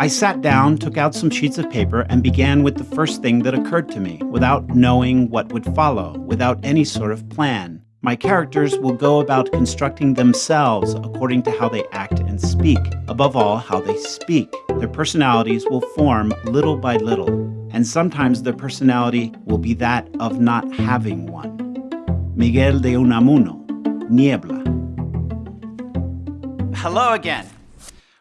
I sat down, took out some sheets of paper, and began with the first thing that occurred to me, without knowing what would follow, without any sort of plan. My characters will go about constructing themselves according to how they act and speak, above all, how they speak. Their personalities will form little by little, and sometimes their personality will be that of not having one. Miguel de Unamuno, Niebla. Hello again.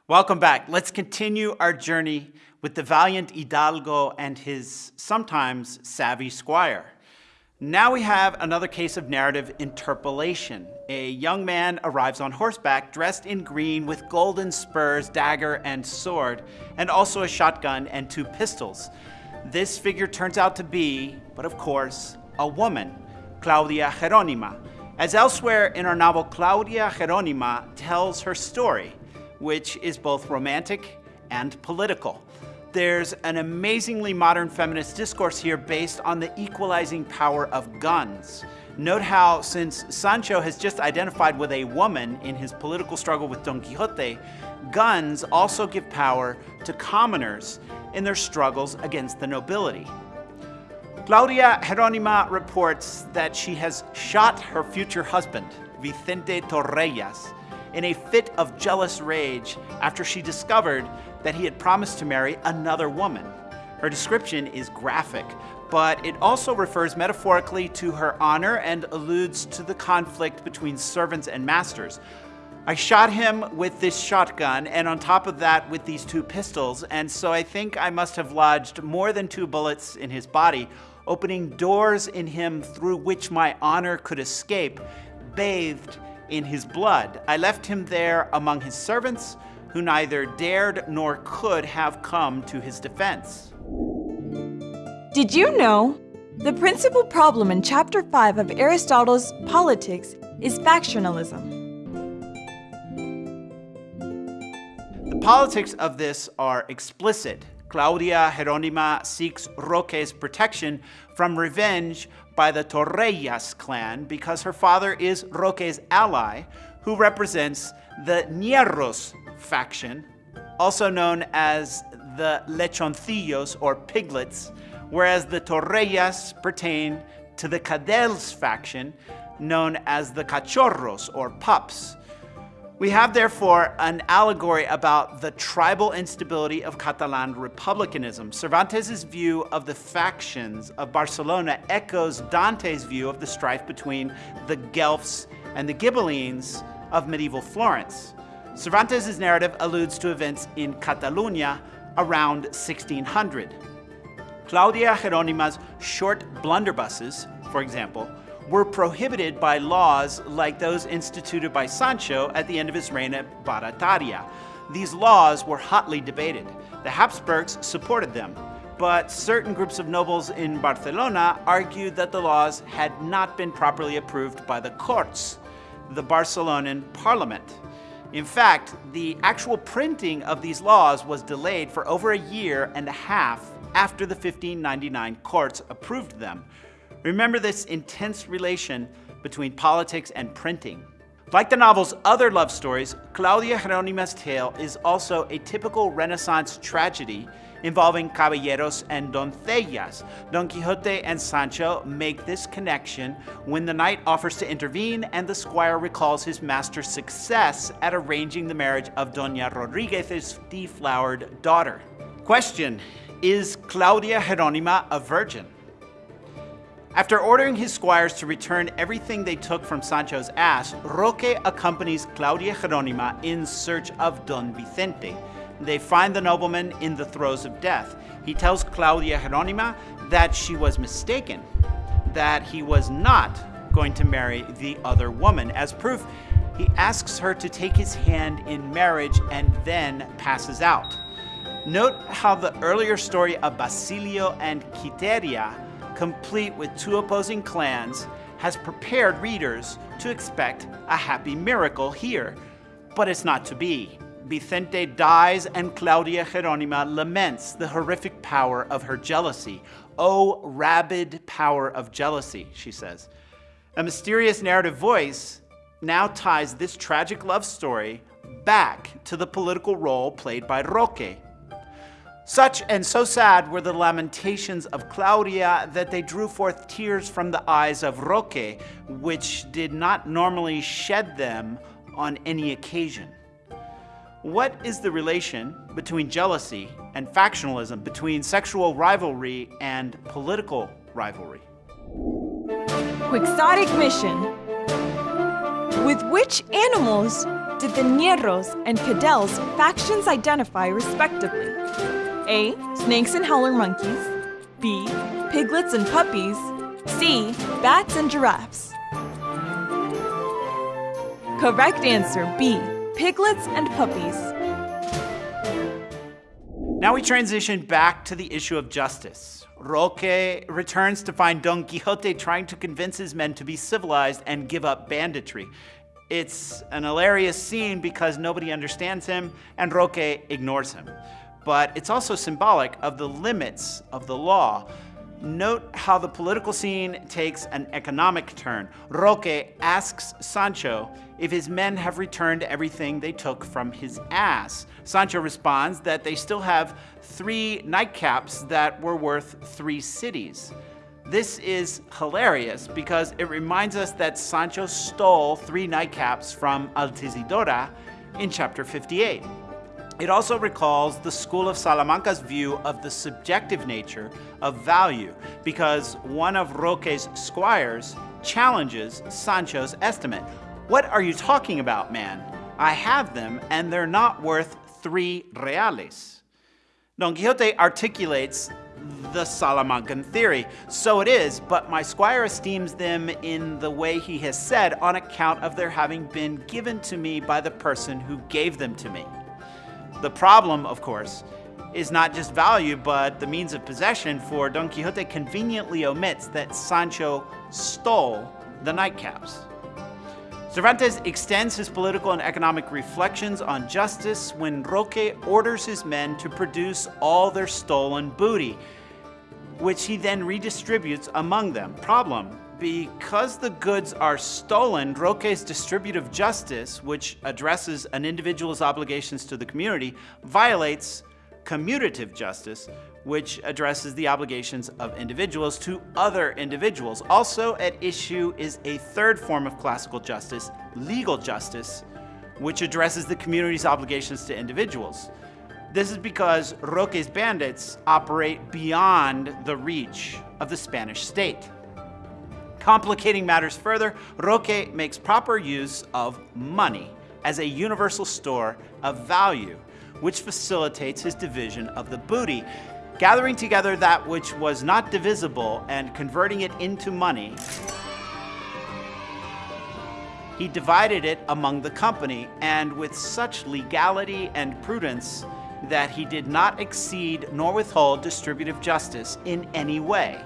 Welcome back. Let's continue our journey with the valiant Hidalgo and his sometimes savvy squire. Now we have another case of narrative interpolation. A young man arrives on horseback dressed in green with golden spurs, dagger, and sword, and also a shotgun and two pistols. This figure turns out to be, but of course, a woman, Claudia Jeronima. As elsewhere in our novel, Claudia Jeronima tells her story, which is both romantic and political. There's an amazingly modern feminist discourse here based on the equalizing power of guns. Note how, since Sancho has just identified with a woman in his political struggle with Don Quixote, guns also give power to commoners in their struggles against the nobility. Claudia Jeronima reports that she has shot her future husband, Vicente Torrellas, in a fit of jealous rage after she discovered that he had promised to marry another woman. Her description is graphic, but it also refers metaphorically to her honor and alludes to the conflict between servants and masters. I shot him with this shotgun, and on top of that, with these two pistols, and so I think I must have lodged more than two bullets in his body, opening doors in him through which my honor could escape, bathed in his blood. I left him there among his servants, who neither dared nor could have come to his defense. Did you know? The principal problem in Chapter 5 of Aristotle's Politics is factionalism. The politics of this are explicit. Claudia Jeronima seeks Roque's protection from revenge by the Torrellas clan because her father is Roque's ally, who represents the Ñerros faction, also known as the Lechoncillos or Piglets, whereas the Torrellas pertain to the Cadells faction, known as the Cachorros or Pups. We have therefore an allegory about the tribal instability of Catalan republicanism. Cervantes' view of the factions of Barcelona echoes Dante's view of the strife between the Guelphs and the Ghibellines of medieval Florence. Cervantes' narrative alludes to events in Catalunya around 1600. Claudia Jeronima's short blunderbusses, for example, were prohibited by laws like those instituted by Sancho at the end of his reign at Barataria. These laws were hotly debated. The Habsburgs supported them, but certain groups of nobles in Barcelona argued that the laws had not been properly approved by the Corts, the Barcelonan parliament. In fact, the actual printing of these laws was delayed for over a year and a half after the 1599 Corts approved them, Remember this intense relation between politics and printing. Like the novel's other love stories, Claudia Jeronima's tale is also a typical Renaissance tragedy involving caballeros and doncellas. Don Quixote and Sancho make this connection when the knight offers to intervene and the squire recalls his master's success at arranging the marriage of Doña Rodriguez's deflowered daughter. Question, is Claudia Jeronima a virgin? After ordering his squires to return everything they took from Sancho's ass, Roque accompanies Claudia Jeronima in search of Don Vicente. They find the nobleman in the throes of death. He tells Claudia Jeronima that she was mistaken, that he was not going to marry the other woman. As proof, he asks her to take his hand in marriage and then passes out. Note how the earlier story of Basilio and Quiteria complete with two opposing clans, has prepared readers to expect a happy miracle here. But it's not to be. Vicente dies and Claudia Jeronima laments the horrific power of her jealousy. Oh, rabid power of jealousy, she says. A mysterious narrative voice now ties this tragic love story back to the political role played by Roque. Such and so sad were the lamentations of Claudia that they drew forth tears from the eyes of Roque, which did not normally shed them on any occasion. What is the relation between jealousy and factionalism, between sexual rivalry and political rivalry? Quixotic mission. With which animals did the Ñerros and Cadelles factions identify respectively? A. Snakes and howler monkeys. B. Piglets and puppies. C. Bats and giraffes. Correct answer B. Piglets and puppies. Now we transition back to the issue of justice. Roque returns to find Don Quixote trying to convince his men to be civilized and give up banditry. It's an hilarious scene because nobody understands him and Roque ignores him but it's also symbolic of the limits of the law. Note how the political scene takes an economic turn. Roque asks Sancho if his men have returned everything they took from his ass. Sancho responds that they still have three nightcaps that were worth three cities. This is hilarious because it reminds us that Sancho stole three nightcaps from Altisidora in chapter 58. It also recalls the school of Salamanca's view of the subjective nature of value because one of Roque's squires challenges Sancho's estimate. What are you talking about, man? I have them and they're not worth three reales. Don Quixote articulates the Salamancan theory. So it is, but my squire esteems them in the way he has said on account of their having been given to me by the person who gave them to me. The problem, of course, is not just value, but the means of possession, for Don Quixote conveniently omits that Sancho stole the nightcaps. Cervantes extends his political and economic reflections on justice when Roque orders his men to produce all their stolen booty, which he then redistributes among them. Problem, because the goods are stolen, Roque's distributive justice, which addresses an individual's obligations to the community, violates commutative justice, which addresses the obligations of individuals to other individuals. Also at issue is a third form of classical justice, legal justice, which addresses the community's obligations to individuals. This is because Roque's bandits operate beyond the reach of the Spanish state. Complicating matters further, Roque makes proper use of money as a universal store of value, which facilitates his division of the booty. Gathering together that which was not divisible and converting it into money, he divided it among the company, and with such legality and prudence that he did not exceed nor withhold distributive justice in any way.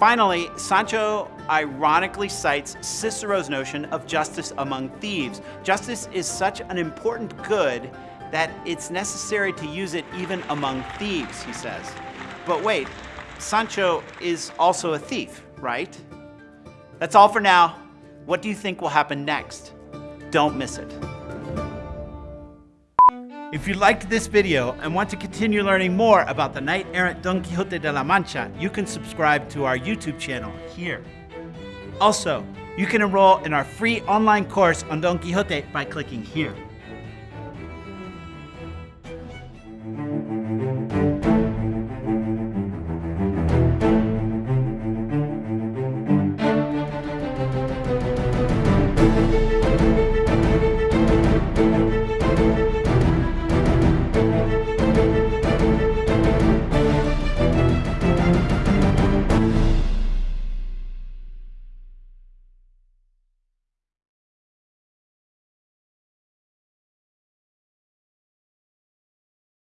Finally, Sancho ironically cites Cicero's notion of justice among thieves. Justice is such an important good that it's necessary to use it even among thieves, he says. But wait, Sancho is also a thief, right? That's all for now. What do you think will happen next? Don't miss it. If you liked this video and want to continue learning more about the knight-errant Don Quixote de la Mancha, you can subscribe to our YouTube channel here. Also, you can enroll in our free online course on Don Quixote by clicking here.